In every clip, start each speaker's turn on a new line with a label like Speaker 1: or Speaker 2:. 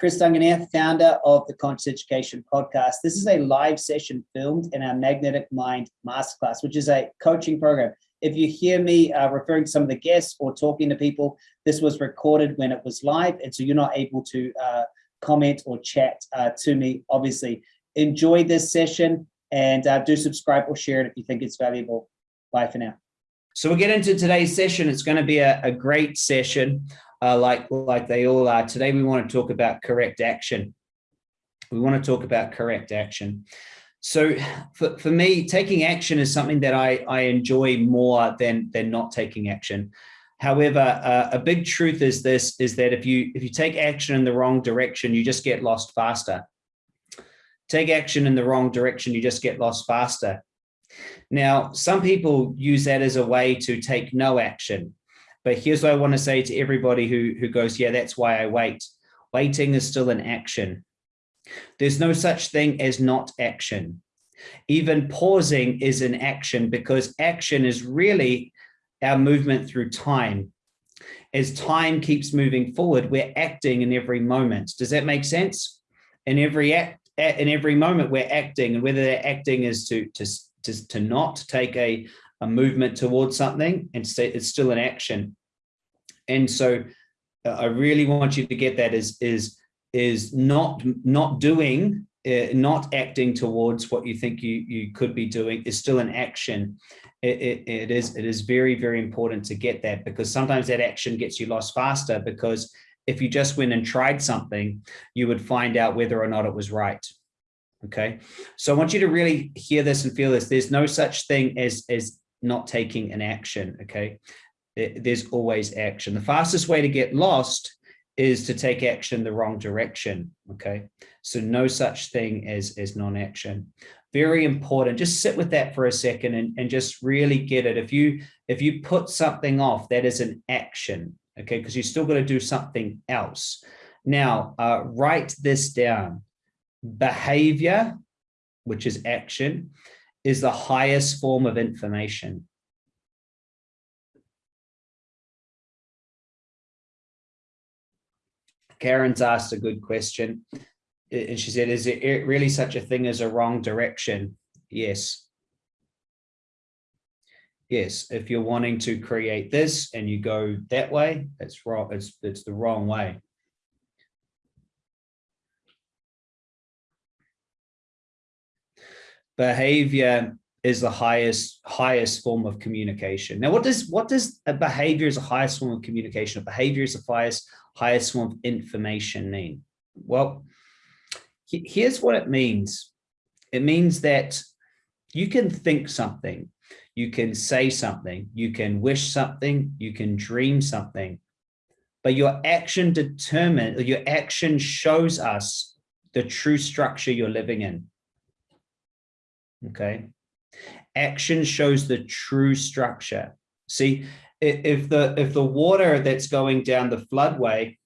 Speaker 1: Chris Duncan here, founder of the Conscious Education Podcast. This is a live session filmed in our Magnetic Mind Masterclass, which is a coaching program. If you hear me uh, referring to some of the guests or talking to people, this was recorded when it was live, and so you're not able to uh, comment or chat uh, to me, obviously. Enjoy this session and uh, do subscribe or share it if you think it's valuable. Bye for now. So we'll get into today's session. It's going to be a, a great session uh, like, like they all are. Today, we want to talk about correct action. We want to talk about correct action. So for, for me, taking action is something that I, I enjoy more than, than not taking action. However, uh, a big truth is this, is that if you, if you take action in the wrong direction, you just get lost faster. Take action in the wrong direction, you just get lost faster. Now, some people use that as a way to take no action. But here's what I want to say to everybody who, who goes, yeah, that's why I wait. Waiting is still an action. There's no such thing as not action. Even pausing is an action because action is really our movement through time. As time keeps moving forward, we're acting in every moment. Does that make sense? In every act, in every moment, we're acting, and whether that acting is to to to, to not take a a movement towards something and it's still an action. And so uh, I really want you to get that is, is, is not, not doing, uh, not acting towards what you think you, you could be doing is still an action. It, it, it is, it is very, very important to get that because sometimes that action gets you lost faster because if you just went and tried something, you would find out whether or not it was right. Okay. So I want you to really hear this and feel this. There's no such thing as, as not taking an action, okay? There's always action. The fastest way to get lost is to take action the wrong direction, okay? So no such thing as, as non-action. Very important, just sit with that for a second and, and just really get it. If you, if you put something off, that is an action, okay? Because you still got to do something else. Now, uh, write this down. Behavior, which is action, is the highest form of information. Karen's asked a good question. And she said, is it really such a thing as a wrong direction? Yes. Yes, if you're wanting to create this and you go that way, it's wrong. It's, it's the wrong way. behavior is the highest highest form of communication. Now, what does what does a behavior is the highest form of communication? A behavior is the highest highest form of information mean? Well, here's what it means. It means that you can think something, you can say something, you can wish something, you can dream something, but your action determine your action shows us the true structure you're living in okay action shows the true structure. See if the if the water that's going down the floodway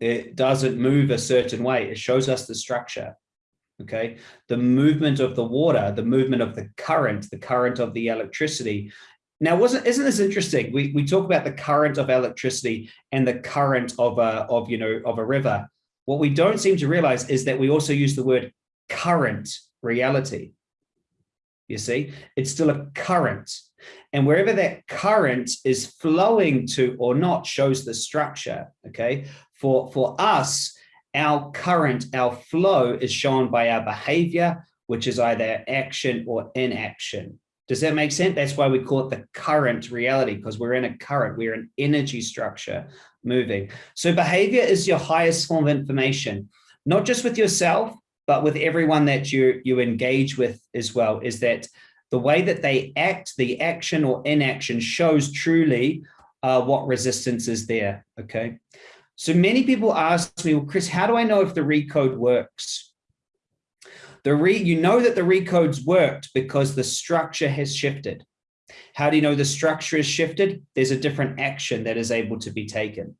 Speaker 1: it doesn't move a certain way it shows us the structure okay? The movement of the water the movement of the current the current of the electricity. Now wasn't isn't this interesting? We we talk about the current of electricity and the current of a of you know of a river. What we don't seem to realize is that we also use the word current reality. You see, it's still a current. And wherever that current is flowing to or not shows the structure. Okay. For, for us, our current, our flow is shown by our behavior, which is either action or inaction. Does that make sense? That's why we call it the current reality, because we're in a current, we're an energy structure moving. So behavior is your highest form of information, not just with yourself, but with everyone that you, you engage with as well, is that the way that they act, the action or inaction shows truly uh, what resistance is there, okay? So many people ask me, well, Chris, how do I know if the recode works? The re you know that the recodes worked because the structure has shifted. How do you know the structure is shifted? There's a different action that is able to be taken.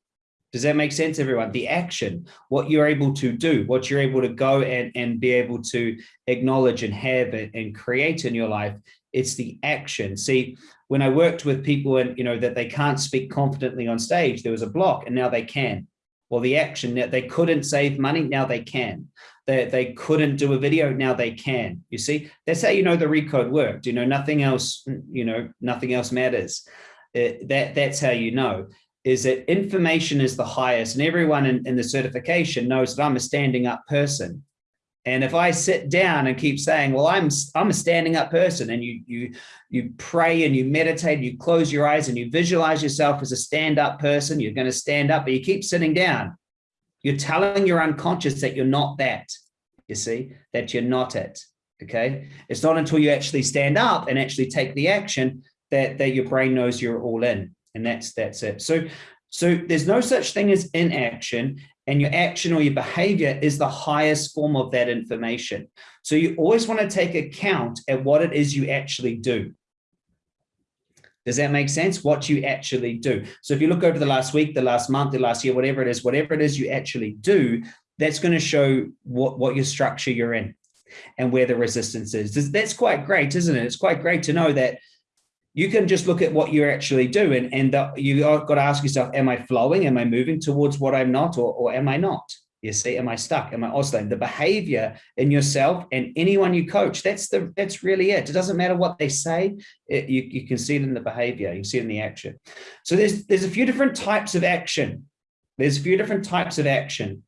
Speaker 1: Does that make sense, everyone? The action, what you're able to do, what you're able to go and, and be able to acknowledge and have and create in your life, it's the action. See, when I worked with people and, you know, that they can't speak confidently on stage, there was a block and now they can. Well, the action that they couldn't save money, now they can. They, they couldn't do a video, now they can. You see, that's how you know the recode worked. You know, nothing else, you know, nothing else matters. It, uh, that That's how you know is that information is the highest and everyone in, in the certification knows that I'm a standing up person. And if I sit down and keep saying, well, I'm, I'm a standing up person and you, you, you pray and you meditate, you close your eyes and you visualize yourself as a stand up person, you're going to stand up, but you keep sitting down. You're telling your unconscious that you're not that, you see, that you're not it. Okay. It's not until you actually stand up and actually take the action that, that your brain knows you're all in. And that's, that's it. So, so there's no such thing as inaction and your action or your behavior is the highest form of that information. So you always want to take account at what it is you actually do. Does that make sense? What you actually do. So if you look over the last week, the last month, the last year, whatever it is, whatever it is you actually do, that's going to show what, what your structure you're in and where the resistance is. That's quite great, isn't it? It's quite great to know that you can just look at what you're actually do and, the, you got to ask yourself, am I flowing? Am I moving towards what I'm not or, or am I not? You see, am I stuck? Am I oscillating? The behavior in yourself and anyone you coach, that's the that's really it. It doesn't matter what they say, it, you, you can see it in the behavior, you see it in the action. So there's there's a few different types of action. There's a few different types of action.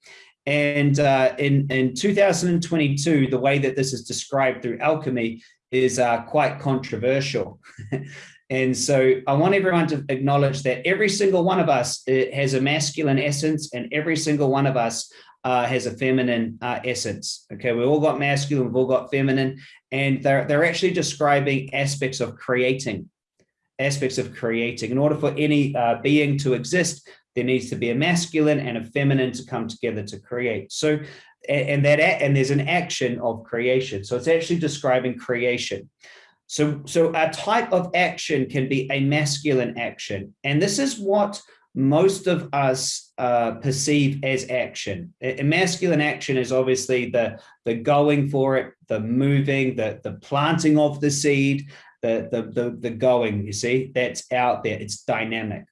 Speaker 1: And uh, in, in 2022, the way that this is described through alchemy is uh, quite controversial. and so I want everyone to acknowledge that every single one of us has a masculine essence and every single one of us uh, has a feminine uh, essence. Okay, we've all got masculine, we've all got feminine, and they're, they're actually describing aspects of creating, aspects of creating. In order for any uh, being to exist, there needs to be a masculine and a feminine to come together to create. So and that and there's an action of creation. So it's actually describing creation. So, so a type of action can be a masculine action. And this is what most of us uh, perceive as action. A masculine action is obviously the, the going for it, the moving, the, the planting of the seed, the, the, the, the going, you see, that's out there, it's dynamic.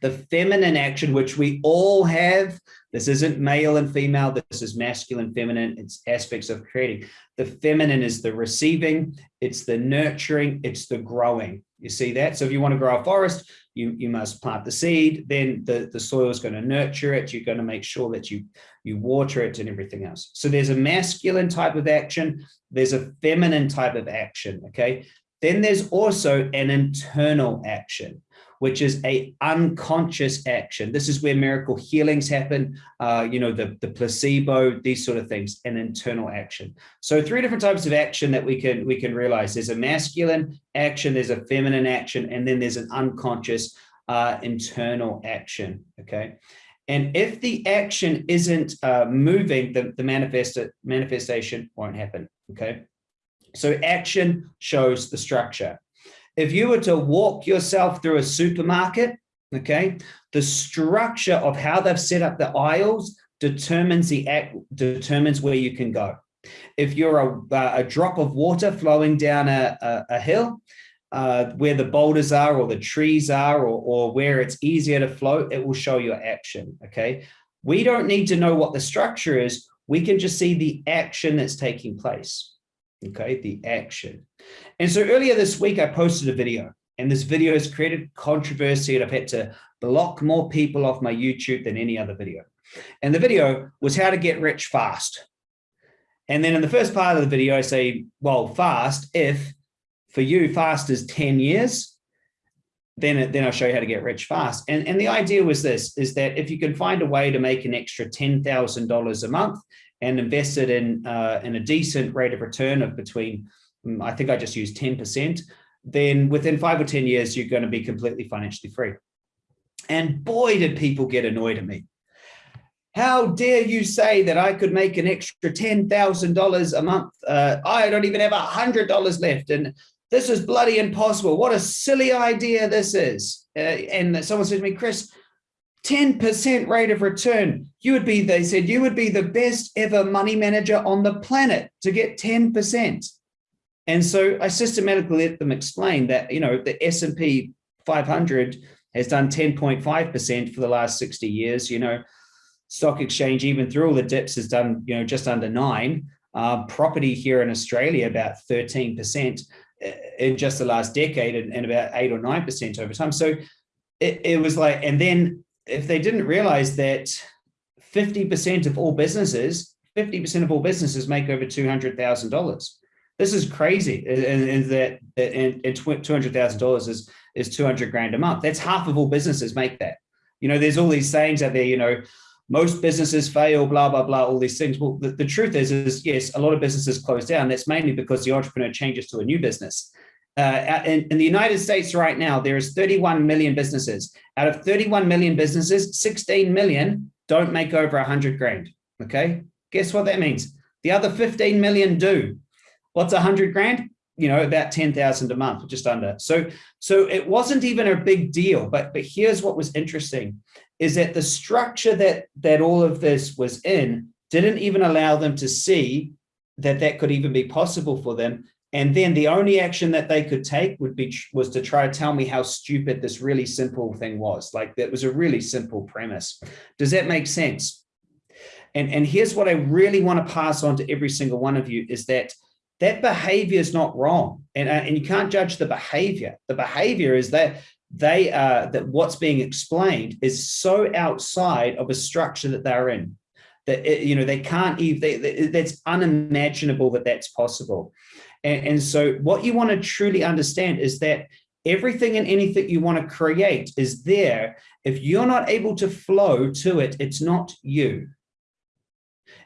Speaker 1: The feminine action, which we all have, this isn't male and female. This is masculine, feminine. It's aspects of creating. The feminine is the receiving. It's the nurturing. It's the growing. You see that? So if you want to grow a forest, you, you must plant the seed. Then the, the soil is going to nurture it. You're going to make sure that you, you water it and everything else. So there's a masculine type of action. There's a feminine type of action. Okay. Then there's also an internal action which is a unconscious action. This is where miracle healings happen, uh, you know, the, the placebo, these sort of things, and internal action. So three different types of action that we can we can realize. There's a masculine action, there's a feminine action, and then there's an unconscious uh, internal action, okay? And if the action isn't uh, moving, the, the manifest, manifestation won't happen, okay? So action shows the structure if you were to walk yourself through a supermarket, okay, the structure of how they've set up the aisles determines the act, determines where you can go. If you're a, a drop of water flowing down a, a, a hill, uh, where the boulders are or the trees are or, or where it's easier to float, it will show your action, okay? We don't need to know what the structure is. We can just see the action that's taking place okay, the action. And so earlier this week, I posted a video and this video has created controversy and I've had to block more people off my YouTube than any other video. And the video was how to get rich fast. And then in the first part of the video, I say, well, fast, if for you fast is 10 years, then, then I'll show you how to get rich fast. And, and the idea was this, is that if you can find a way to make an extra $10,000 a month and invested in, uh, in a decent rate of return of between, mm, I think I just used 10%, then within five or 10 years, you're going to be completely financially free. And boy, did people get annoyed at me. How dare you say that I could make an extra $10,000 a month? Uh, I don't even have a $100 left. And this is bloody impossible. What a silly idea this is. Uh, and someone said to me, Chris, 10% rate of return. You would be, they said, you would be the best ever money manager on the planet to get 10%. And so I systematically let them explain that, you know, the S&P 500 has done 10.5% for the last 60 years, you know, stock exchange, even through all the dips, has done you know just under nine. Uh, property here in Australia about 13% uh, in just the last decade and, and about eight or nine percent over time. So it, it was like, and then if they didn't realize that 50% of all businesses, 50% of all businesses make over $200,000. This is crazy. And, that and, and $200,000 is, is 200 grand a month. That's half of all businesses make that. You know, there's all these sayings out there, you know, most businesses fail, blah, blah, blah, all these things. Well, the, the truth is, is yes, a lot of businesses close down. That's mainly because the entrepreneur changes to a new business. Uh, in, in, the United States right now, there is 31 million businesses. Out of 31 million businesses, 16 million don't make over 100 grand. Okay, guess what that means? The other 15 million do. What's 100 grand? You know, about 10,000 a month, just under. So, so it wasn't even a big deal. But but here's what was interesting, is that the structure that that all of this was in didn't even allow them to see that that could even be possible for them and then the only action that they could take would be was to try to tell me how stupid this really simple thing was. Like that was a really simple premise. Does that make sense? And, and here's what I really want to pass on to every single one of you is that that behavior is not wrong. And, uh, and you can't judge the behavior. The behavior is that they are that what's being explained is so outside of a structure that they're in that it, you know they can't even they, that's unimaginable that that's possible and, and so what you want to truly understand is that everything and anything you want to create is there. If you're not able to flow to it, it's not you.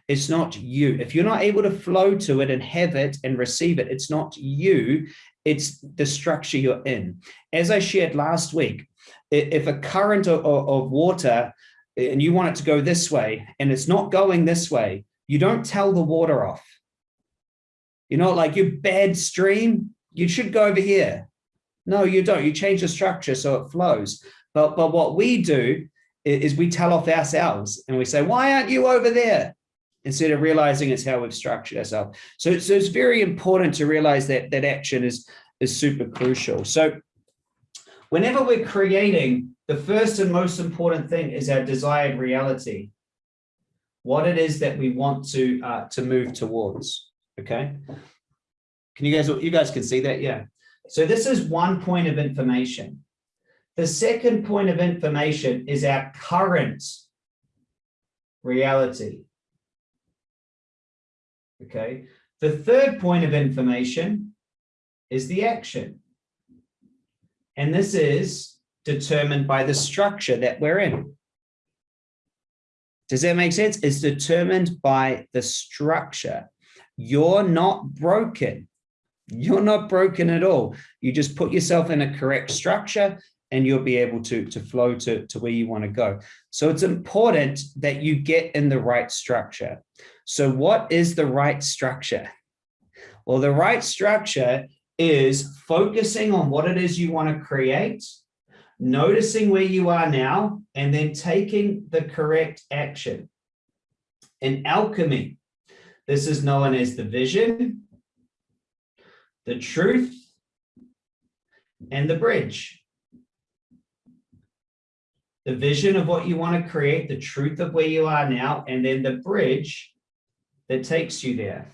Speaker 1: It's not you. If you're not able to flow to it and have it and receive it, it's not you. It's the structure you're in. As I shared last week, if a current of, of water and you want it to go this way and it's not going this way, you don't tell the water off you know, like your bad stream, you should go over here. No, you don't. You change the structure so it flows. But, but what we do is we tell off ourselves and we say, why aren't you over there? Instead of realizing it's how we've structured ourselves. So, so it's very important to realize that that action is, is super crucial. So whenever we're creating, the first and most important thing is our desired reality. What it is that we want to, uh, to move towards. Okay. Can you guys, you guys can see that? Yeah. So this is one point of information. The second point of information is our current reality. Okay. The third point of information is the action. And this is determined by the structure that we're in. Does that make sense? It's determined by the structure you're not broken. You're not broken at all. You just put yourself in a correct structure and you'll be able to, to flow to, to where you want to go. So it's important that you get in the right structure. So what is the right structure? Well, the right structure is focusing on what it is you want to create, noticing where you are now, and then taking the correct action. In alchemy, this is known as the vision, the truth, and the bridge. The vision of what you want to create, the truth of where you are now, and then the bridge that takes you there.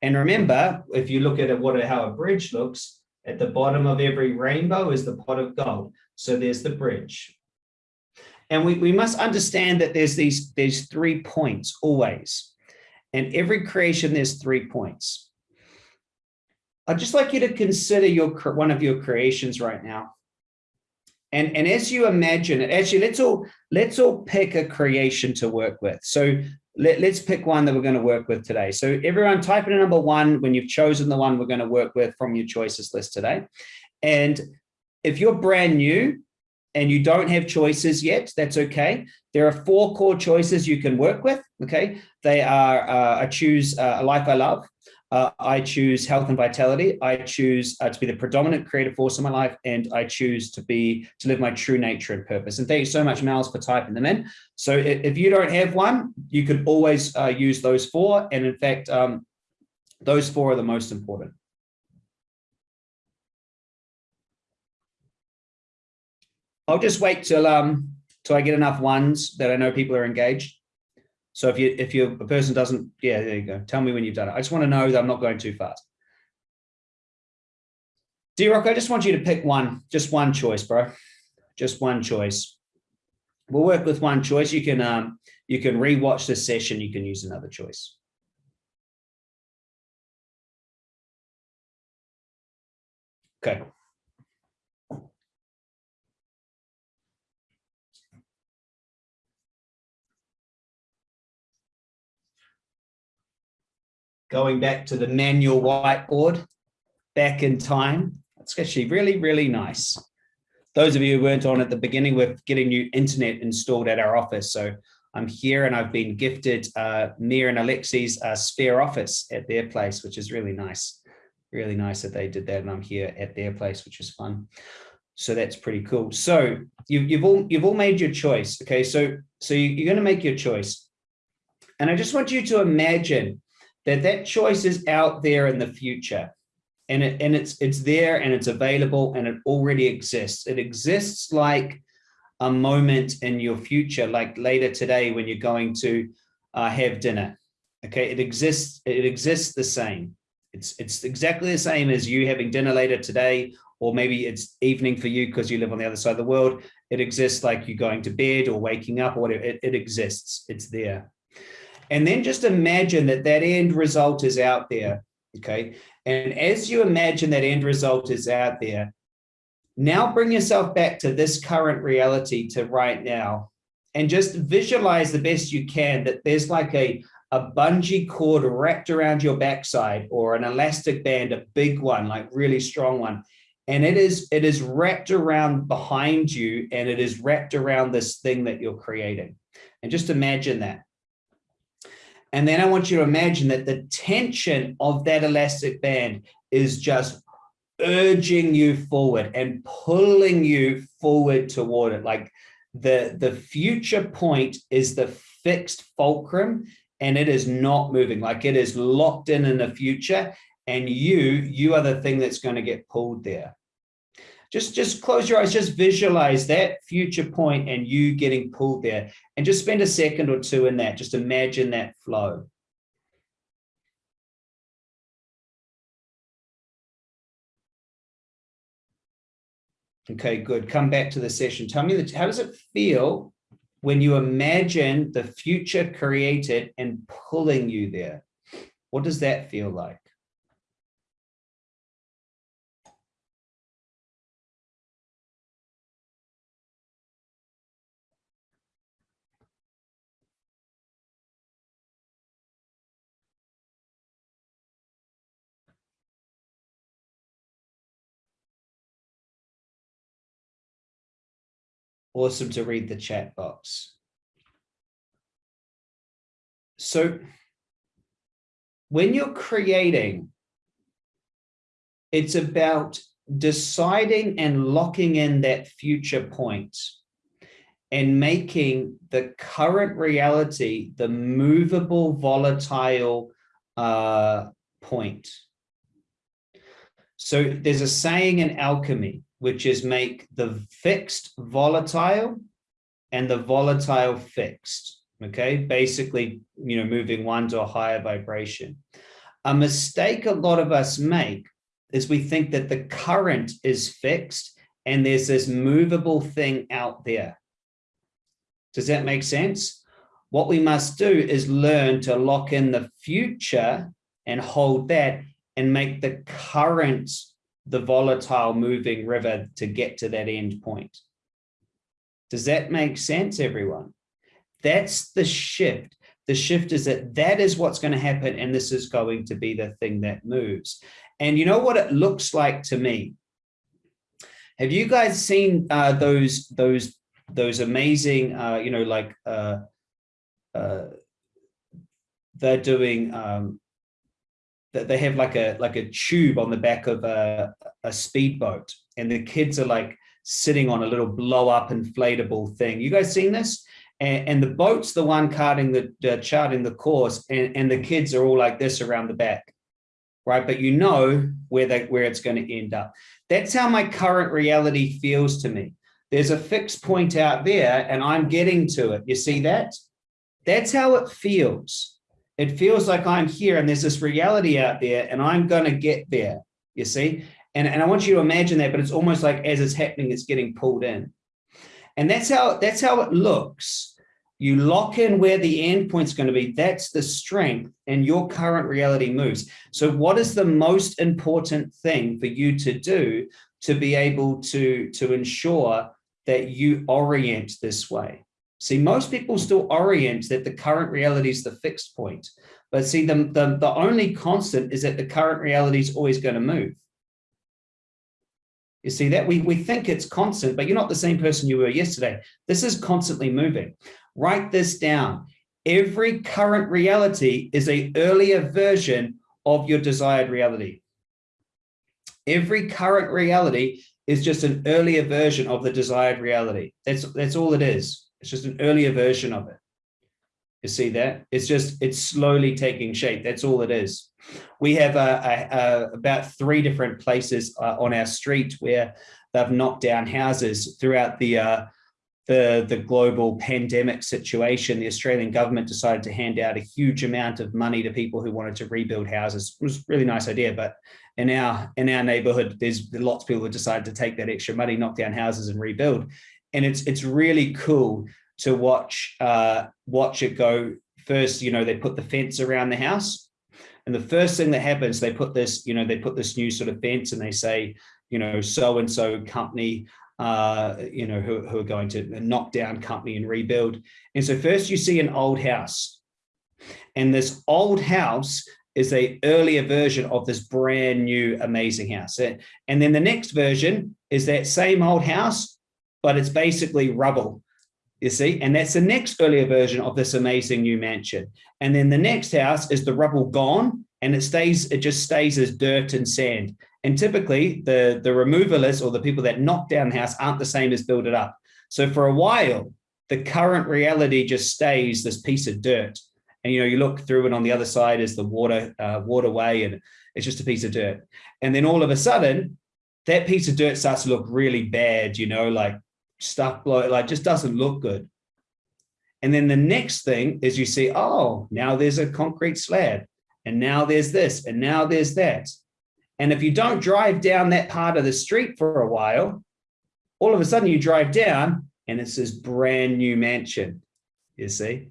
Speaker 1: And remember, if you look at what how a bridge looks, at the bottom of every rainbow is the pot of gold. So there's the bridge. And we, we must understand that there's these, these three points always. And every creation, there's three points. I'd just like you to consider your one of your creations right now. And, and as you imagine it, actually, let's all let's all pick a creation to work with. So let, us pick one that we're going to work with today. So everyone type in a number one when you've chosen the one we're going to work with from your choices list today. And if you're brand new, and you don't have choices yet, that's okay. There are four core choices you can work with, okay? They are, uh, I choose uh, a life I love, uh, I choose health and vitality, I choose uh, to be the predominant creative force in my life, and I choose to be, to live my true nature and purpose. And thank you so much, Miles, for typing them in. So if you don't have one, you could always uh, use those four. And in fact, um, those four are the most important. I'll just wait till um till I get enough ones that I know people are engaged. So if you if you a person doesn't, yeah, there you go. Tell me when you've done it. I just want to know that I'm not going too fast. D-Rock, I just want you to pick one, just one choice, bro. Just one choice. We'll work with one choice. You can um you can rewatch this session, you can use another choice. Okay. Going back to the manual whiteboard, back in time. It's actually really, really nice. Those of you who weren't on at the beginning, we're getting new internet installed at our office. So I'm here and I've been gifted uh, and Alexi's uh, spare office at their place, which is really nice. Really nice that they did that and I'm here at their place, which is fun. So that's pretty cool. So you've, you've all you've all made your choice. Okay, so so you're going to make your choice. And I just want you to imagine that that choice is out there in the future and it and it's it's there and it's available and it already exists. It exists like a moment in your future, like later today when you're going to uh, have dinner. Okay, it exists. It exists the same. It's it's exactly the same as you having dinner later today, or maybe it's evening for you because you live on the other side of the world. It exists like you going to bed or waking up or whatever. It, it exists. It's there. And then just imagine that that end result is out there. Okay, and as you imagine that end result is out there, now bring yourself back to this current reality to right now and just visualize the best you can that there's like a, a bungee cord wrapped around your backside or an elastic band, a big one, like really strong one. And it is, it is wrapped around behind you and it is wrapped around this thing that you're creating. And just imagine that. And then I want you to imagine that the tension of that elastic band is just urging you forward and pulling you forward toward it. Like the, the future point is the fixed fulcrum and it is not moving. Like it is locked in in the future and you, you are the thing that's going to get pulled there just just close your eyes just visualize that future point and you getting pulled there. And just spend a second or two in that just imagine that flow. Okay good. Come back to the session. Tell me that how does it feel when you imagine the future created and pulling you there? What does that feel like awesome to read the chat box. So when you're creating, it's about deciding and locking in that future point and making the current reality the movable, volatile uh, point. So there's a saying in alchemy, which is make the fixed volatile and the volatile fixed. Okay, basically, you know, moving one to a higher vibration. A mistake a lot of us make is we think that the current is fixed and there's this movable thing out there. Does that make sense? What we must do is learn to lock in the future and hold that and make the current the volatile moving river to get to that end point. Does that make sense, everyone? That's the shift. The shift is that that is what's going to happen, and this is going to be the thing that moves. And you know what it looks like to me? Have you guys seen uh, those those those amazing, uh, you know, like uh, uh, they're doing um, that they have like a like a tube on the back of a, a speedboat and the kids are like sitting on a little blow up inflatable thing. You guys seen this? And, and the boat's the one charting the uh, charting the course and, and the kids are all like this around the back, right? But you know where they where it's going to end up. That's how my current reality feels to me. there's a fixed point out there and I'm getting to it. You see that? That's how it feels. It feels like I'm here and there's this reality out there and I'm going to get there. You see? And, and I want you to imagine that, but it's almost like as it's happening, it's getting pulled in. And that's how that's how it looks. You lock in where the end point's going to be. That's the strength and your current reality moves. So what is the most important thing for you to do to be able to, to ensure that you orient this way? See, most people still orient that the current reality is the fixed point. But see, the, the, the only constant is that the current reality is always going to move. You see that? We, we think it's constant, but you're not the same person you were yesterday. This is constantly moving. Write this down. Every current reality is a earlier version of your desired reality. Every current reality is just an earlier version of the desired reality. That's, that's all it is. It's just an earlier version of it. You see that? It's just, it's slowly taking shape. That's all it is. We have about three different places uh, on our street where they've knocked down houses throughout the, uh, the, the global pandemic situation. The Australian government decided to hand out a huge amount of money to people who wanted to rebuild houses. It was a really nice idea, but in our in our neighborhood, there's lots of people who decided to take that extra money, knock down houses and rebuild and it's it's really cool to watch uh, watch it go. First, you know, they put the fence around the house, and the first thing that happens, they put this, you know, they put this new sort of fence, and they say, you know, so and so company, uh, you know, who, who are going to knock down company and rebuild. And so first, you see an old house, and this old house is a earlier version of this brand new amazing house. And then the next version is that same old house, but it's basically rubble, you see? And that's the next earlier version of this amazing new mansion. And then the next house is the rubble gone and it stays, it just stays as dirt and sand. And typically the, the removalists or the people that knock down the house aren't the same as build it up. So for a while, the current reality just stays this piece of dirt. And, you know, you look through it on the other side is the water, uh, waterway, and it's just a piece of dirt. And then all of a sudden, that piece of dirt starts to look really bad, you know, like stuff like just doesn't look good. And then the next thing is you see, oh, now there's a concrete slab and now there's this and now there's that. And if you don't drive down that part of the street for a while, all of a sudden you drive down and it's this brand new mansion, you see?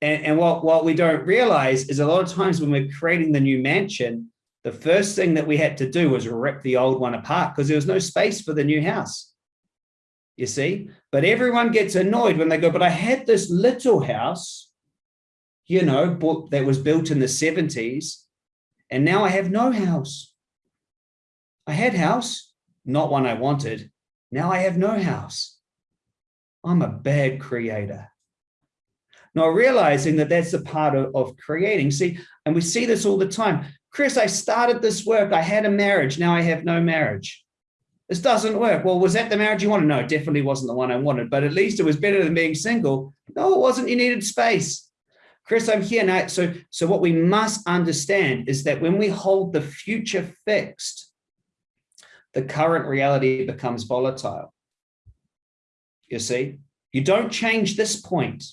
Speaker 1: And, and what, what we don't realize is a lot of times when we're creating the new mansion, the first thing that we had to do was rip the old one apart because there was no space for the new house you see? But everyone gets annoyed when they go, but I had this little house, you know, that was built in the 70s, and now I have no house. I had house, not one I wanted. Now I have no house. I'm a bad creator. Not realizing that that's a part of, of creating. See, and we see this all the time. Chris, I started this work. I had a marriage. Now I have no marriage this doesn't work. Well, was that the marriage you wanted? No, it definitely wasn't the one I wanted, but at least it was better than being single. No, it wasn't. You needed space. Chris, I'm here now. So, so what we must understand is that when we hold the future fixed, the current reality becomes volatile. You see, you don't change this point.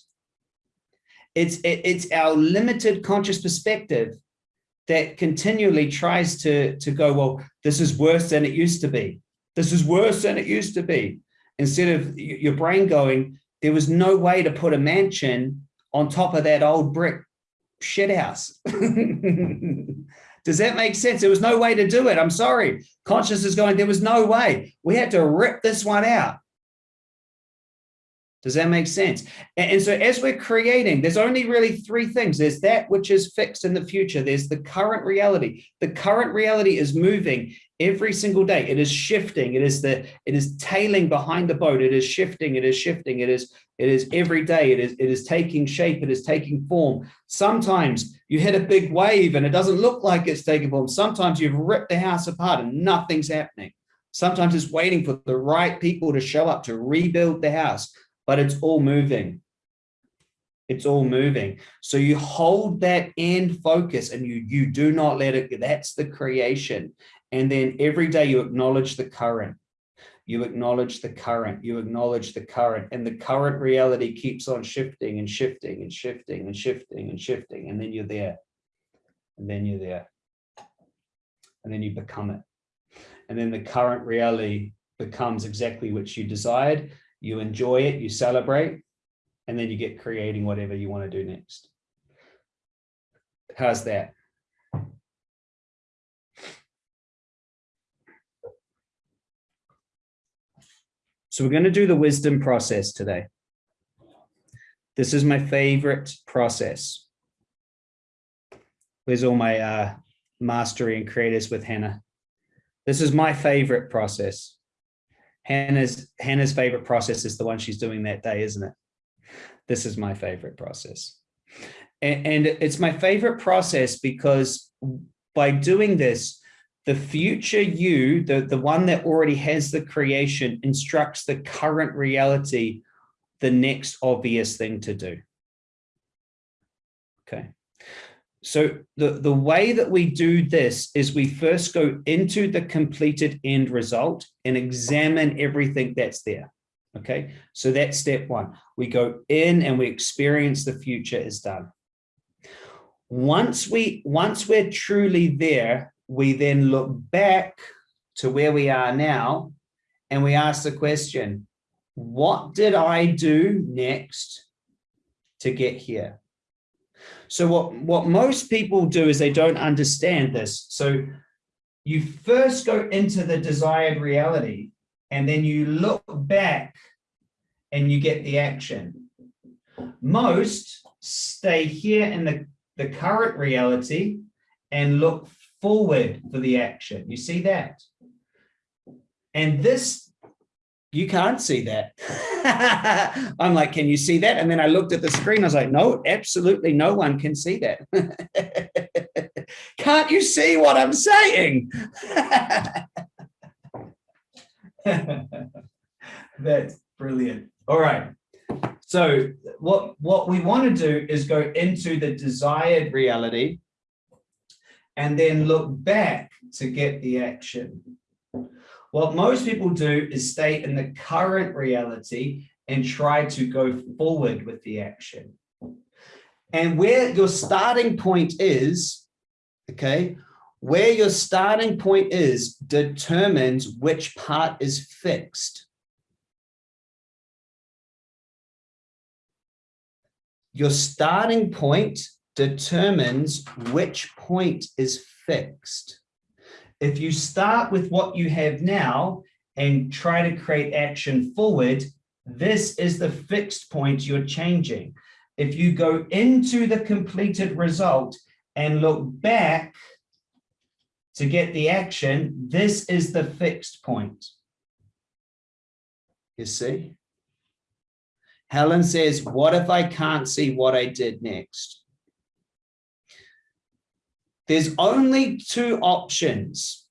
Speaker 1: It's, it, it's our limited conscious perspective that continually tries to, to go, well, this is worse than it used to be. This is worse than it used to be. Instead of your brain going, there was no way to put a mansion on top of that old brick shit house. Does that make sense? There was no way to do it. I'm sorry. Conscious is going, there was no way. We had to rip this one out. Does that make sense? And, so as we're creating, there's only really three things. There's that which is fixed in the future. There's the current reality. The current reality is moving every single day. It is shifting. It is the it is tailing behind the boat. It is shifting. It is shifting. It is it is every day. It is it is taking shape. It is taking form. Sometimes you hit a big wave and it doesn't look like it's taking form. Sometimes you've ripped the house apart and nothing's happening. Sometimes it's waiting for the right people to show up to rebuild the house but it's all moving. It's all moving. So you hold that end focus and you, you do not let it, that's the creation. And then every day you acknowledge the current. you acknowledge the current, you acknowledge the current, and the current reality keeps on shifting and shifting and shifting and shifting and shifting, and then you're there, and then you're there, and then you become it. And then the current reality becomes exactly what you desired, you enjoy it, you celebrate, and then you get creating whatever you want to do next. How's that? So we're going to do the wisdom process today. This is my favorite process. Where's all my uh, mastery and creators with Hannah? This is my favorite process. Hannah's Hannah's favorite process is the one she's doing that day, isn't it? This is my favorite process. And, and it's my favorite process because by doing this, the future you, the, the one that already has the creation, instructs the current reality the next obvious thing to do. Okay. So the, the way that we do this is we first go into the completed end result and examine everything that's there. Okay, so that's step one. We go in and we experience the future is done. Once we once we're truly there, we then look back to where we are now and we ask the question, what did I do next to get here? So what, what most people do is they don't understand this. So you first go into the desired reality and then you look back and you get the action. Most stay here in the, the current reality and look forward for the action. You see that? And this, you can't see that. I'm like, can you see that? And then I looked at the screen. I was like, no, absolutely no one can see that. can't you see what I'm saying? That's brilliant. All right. So what, what we want to do is go into the desired reality and then look back to get the action. What most people do is stay in the current reality and try to go forward with the action. And where your starting point is, okay, where your starting point is determines which part is fixed. Your starting point determines which point is fixed. If you start with what you have now and try to create action forward, this is the fixed point you're changing. If you go into the completed result and look back to get the action, this is the fixed point. You see? Helen says, what if I can't see what I did next? There's only two options,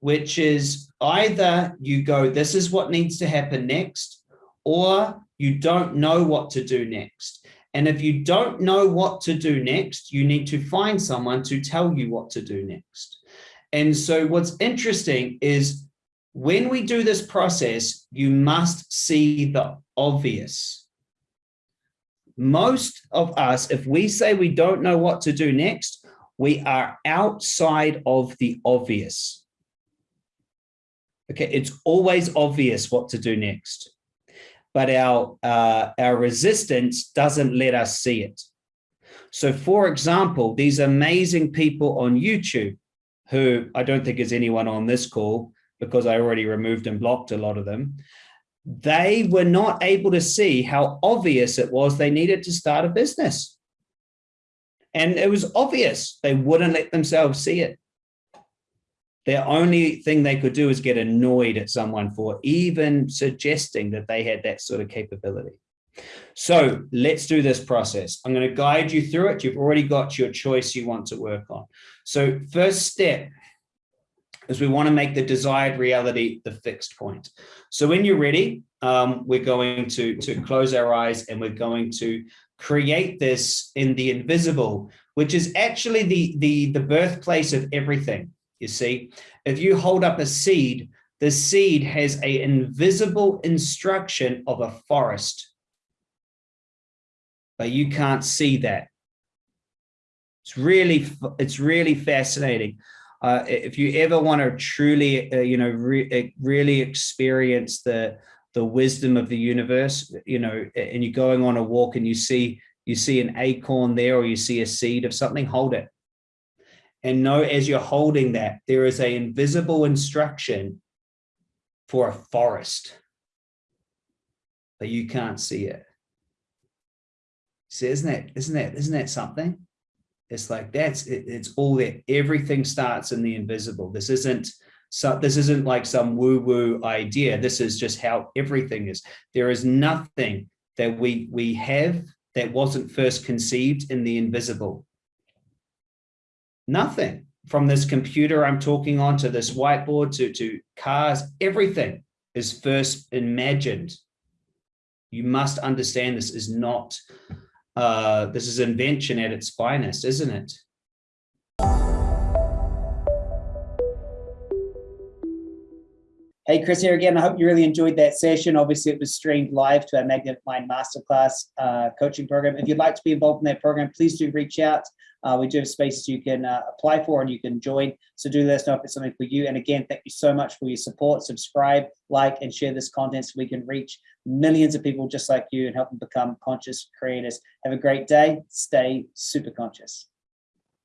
Speaker 1: which is either you go, this is what needs to happen next, or you don't know what to do next. And if you don't know what to do next, you need to find someone to tell you what to do next. And so what's interesting is when we do this process, you must see the obvious. Most of us, if we say we don't know what to do next, we are outside of the obvious. Okay, it's always obvious what to do next, but our, uh, our resistance doesn't let us see it. So for example, these amazing people on YouTube, who I don't think is anyone on this call because I already removed and blocked a lot of them, they were not able to see how obvious it was they needed to start a business. And it was obvious they wouldn't let themselves see it. Their only thing they could do is get annoyed at someone for even suggesting that they had that sort of capability. So let's do this process. I'm going to guide you through it. You've already got your choice you want to work on. So first step is we want to make the desired reality the fixed point. So when you're ready, um, we're going to, to close our eyes and we're going to create this in the invisible, which is actually the, the, the birthplace of everything. You see, if you hold up a seed, the seed has a invisible instruction of a forest, but you can't see that. It's really, it's really fascinating. Uh, if you ever want to truly, uh, you know, re really experience the the wisdom of the universe, you know, and you're going on a walk and you see you see an acorn there or you see a seed of something, hold it. And know as you're holding that, there is a invisible instruction for a forest, but you can't see it. See, isn't that, isn't that, isn't that something? It's like that's it, it's all there. Everything starts in the invisible. This isn't so this isn't like some woo-woo idea. This is just how everything is. There is nothing that we we have that wasn't first conceived in the invisible. Nothing from this computer I'm talking on to this whiteboard to, to cars, everything is first imagined. You must understand this is not uh, this is invention at its finest, isn't it? Hey, Chris here again. I hope you really enjoyed that session. Obviously, it was streamed live to our Magnetic Mind Masterclass uh, coaching program. If you'd like to be involved in that program, please do reach out. Uh, we do have spaces you can uh, apply for and you can join. So do let us know if it's something for you. And again, thank you so much for your support. Subscribe, like, and share this content so we can reach millions of people just like you and help them become conscious creators. Have a great day. Stay super conscious.